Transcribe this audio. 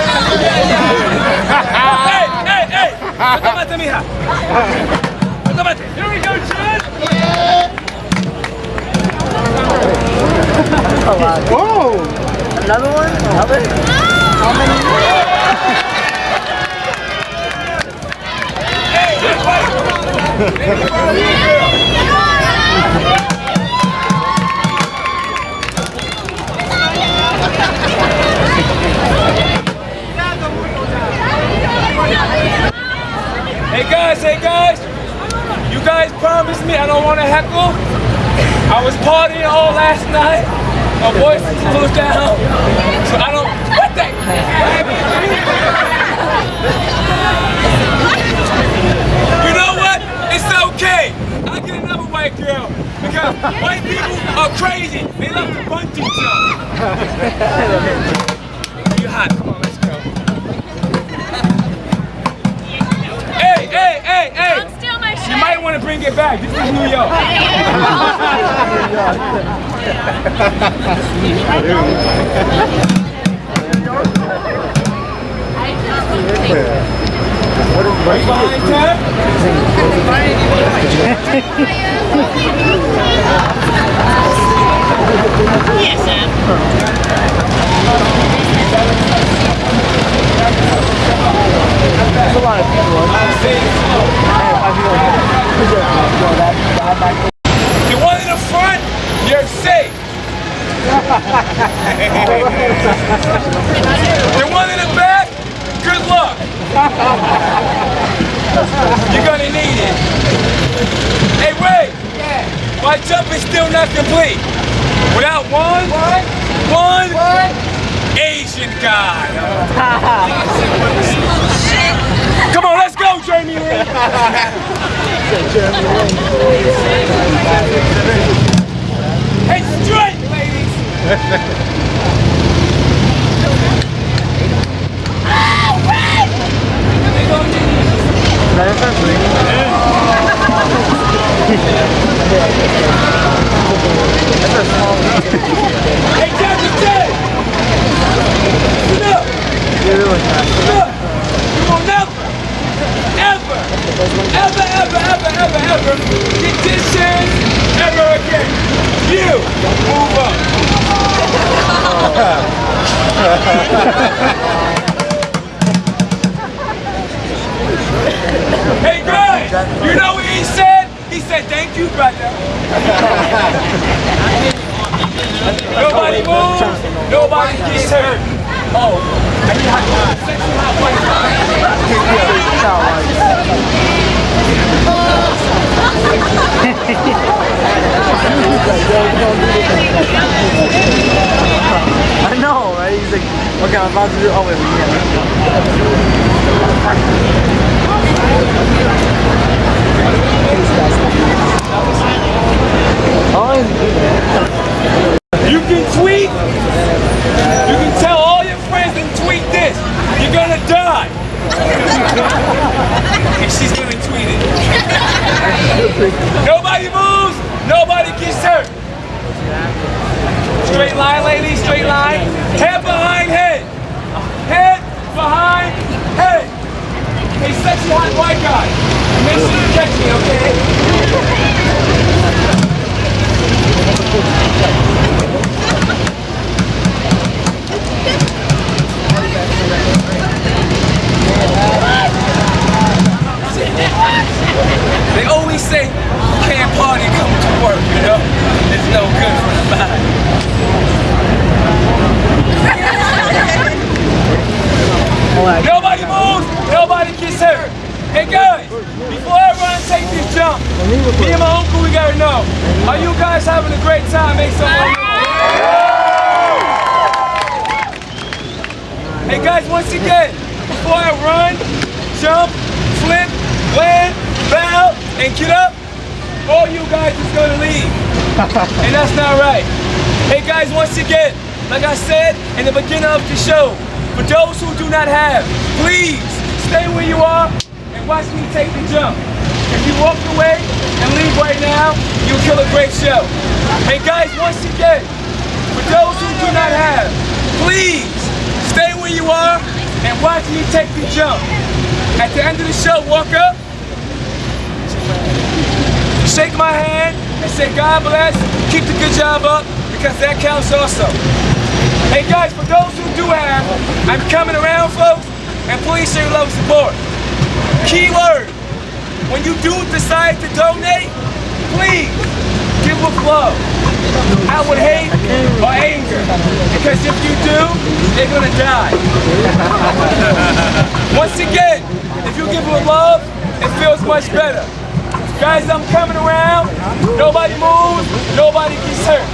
Damn it! ¡Ey, ey, ey! ¡Tómate, mija! ¡Tómate! Here we go, Chad! Oh! Another one? Another? Hey was partying all last night. My voice a down. So I don't. Fine, Ted? There's a lot of people. The one in the front, you're safe. The one in the back, good luck. You're gonna need it. Hey, wait. My jump is still not complete. Without one, one, Asian guy. Come on, let's go, Jamie Lee. Hey, straight, ever, ever, ever, ever, get this chance ever again. You move up. hey guys, you know what he said? He said thank you brother. Nobody moves. Nobody gets hurt. Oh, I need hot know, right? He's okay, I'm about to do. Oh wait, You jump, flip, land, bow, and get up, all you guys is gonna leave. and that's not right. Hey guys, once again, like I said in the beginning of the show, for those who do not have, please stay where you are and watch me take the jump. If you walk away and leave right now, you'll kill a great show. Hey guys, once again, for those who do not have, please stay where you are and watch me take the jump. At the end of the show, walk up, shake my hand, and say God bless, keep the good job up, because that counts also. Hey guys, for those who do have, I'm coming around folks, and please show your love and support. Keyword, when you do decide to donate, please give with love. I would hate or anger, because if you do, they're gonna die. Once again, you give with love, it feels much better. Guys, I'm coming around. Nobody moves. Nobody gets hurt.